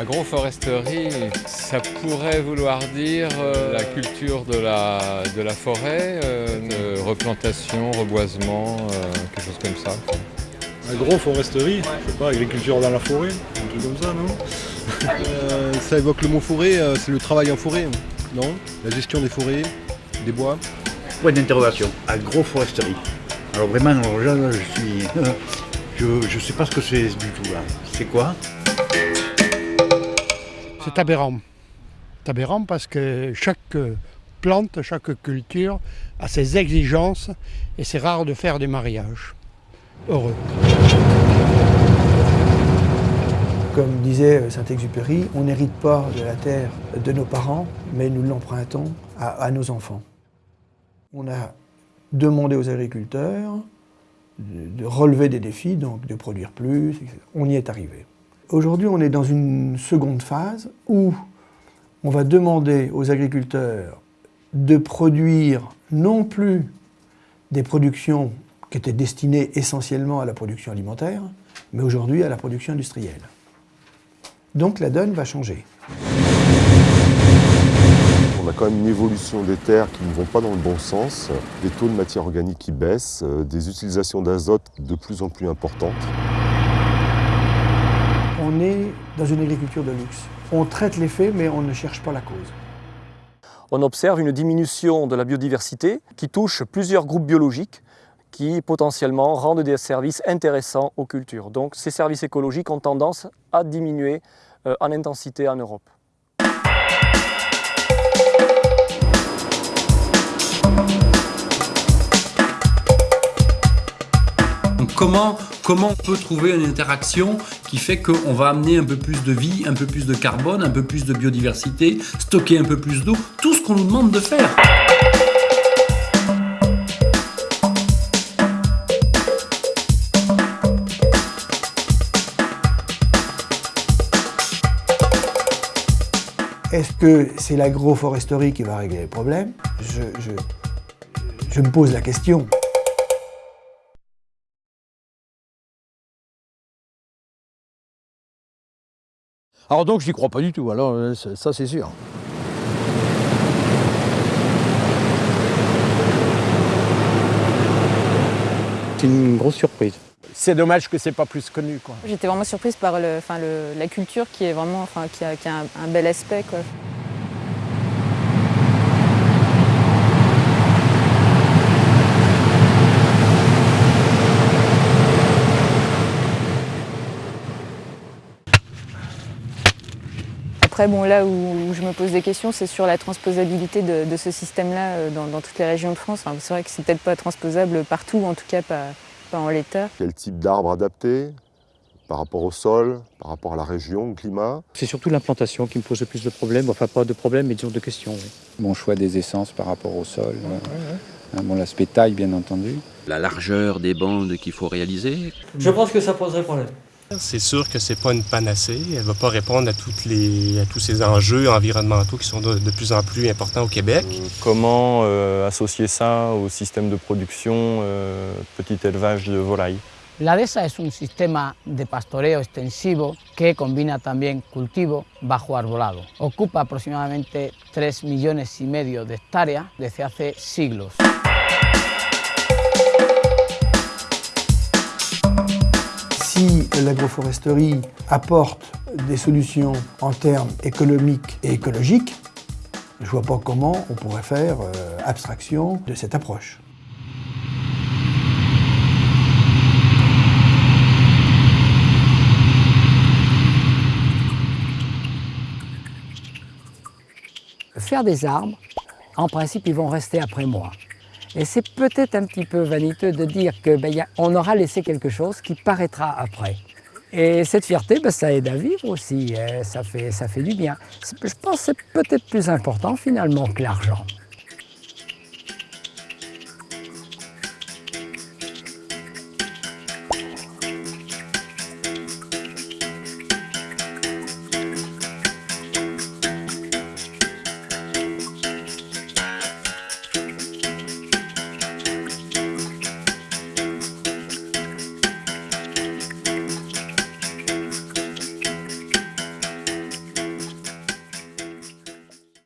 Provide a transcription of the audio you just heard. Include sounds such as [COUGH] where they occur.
l'agroforesterie, ça pourrait vouloir dire euh, la culture de la, de la forêt, euh, de replantation, reboisement, euh, quelque chose comme ça. Agroforesterie, je sais pas, agriculture dans la forêt, un truc comme ça, non Euh, ça évoque le mot forêt, euh, c'est le travail en forêt, non La gestion des forêts, des bois. Point d'interrogation, agroforesterie. Alors vraiment, alors là, là, je suis... [LAUGHS] Je ne sais pas ce que c'est du tout là. C'est quoi C'est aberrant. C'est aberrant parce que chaque plante, chaque culture a ses exigences et c'est rare de faire des mariages heureux. Comme disait Saint-Exupéry, on n'hérite pas de la terre de nos parents, mais nous l'empruntons à, à nos enfants. On a demandé aux agriculteurs de, de relever des défis, donc de produire plus, etc. On y est arrivé. Aujourd'hui, on est dans une seconde phase où on va demander aux agriculteurs de produire non plus des productions qui étaient destinées essentiellement à la production alimentaire, mais aujourd'hui à la production industrielle. Donc la donne va changer. On a quand même une évolution des terres qui ne vont pas dans le bon sens, des taux de matière organique qui baissent, euh, des utilisations d'azote de plus en plus importantes. On est dans une agriculture de luxe. On traite les faits, mais on ne cherche pas la cause. On observe une diminution de la biodiversité qui touche plusieurs groupes biologiques qui potentiellement rendent des services intéressants aux cultures. Donc ces services écologiques ont tendance à diminuer euh, en intensité en Europe. Comment, comment on peut trouver une interaction qui fait qu'on va amener un peu plus de vie, un peu plus de carbone, un peu plus de biodiversité, stocker un peu plus d'eau, tout ce qu'on nous demande de faire. Est-ce que c'est l'agroforesterie qui va régler les problèmes je, je, je me pose la question. Alors donc j'y crois pas du tout, alors euh, ça c'est sûr. C'est une grosse surprise. C'est dommage que c'est pas plus connu. quoi. J'étais vraiment surprise par le, enfin, le, la culture qui est vraiment, enfin, qui a, qui a un, un, bel aspect. Quoi. Après, bon, là où, où, je me pose des questions, c'est sur la transposabilité de, de ce système-là dans, dans, toutes les régions de France. Enfin, c'est vrai que c'est peut-être pas transposable partout, en tout cas pas, pas en l'état. Quel type d'arbre adapté par rapport au sol, par rapport à la région, au climat? C'est surtout l'implantation qui me pose le plus de problèmes, enfin pas de problèmes, mais disons de questions. Oui. Mon choix des essences par rapport au sol, ouais, ouais. bon, l'aspect taille bien entendu. La largeur des bandes qu'il faut réaliser? Je pense que ça poserait problème. C'est sûr que c'est pas une panacée. Elle va pas répondre à, toutes les, à tous ces enjeux environnementaux qui sont de, de plus en plus importants au Québec. Euh, comment euh, associer ça au système de production euh, petit élevage de volailles? La DESA es un sistema de pastoreo extensivo que combina también cultivo bajo arbolado. Ocupa aproximadamente 3 millones y medio de hectáreas desde hace siglos. Si l'agroforesterie apporte des solutions en termes économiques et écologiques, je ne vois pas comment on pourrait faire euh, abstraction de cette approche. Faire des arbres, en principe, ils vont rester après moi. Et c'est peut-être un petit peu vaniteux de dire qu'on ben, aura laissé quelque chose qui paraîtra après. Et cette fierté, ben, ça aide à vivre aussi, ça fait, ça fait du bien. Je pense que c'est peut-être plus important finalement que l'argent.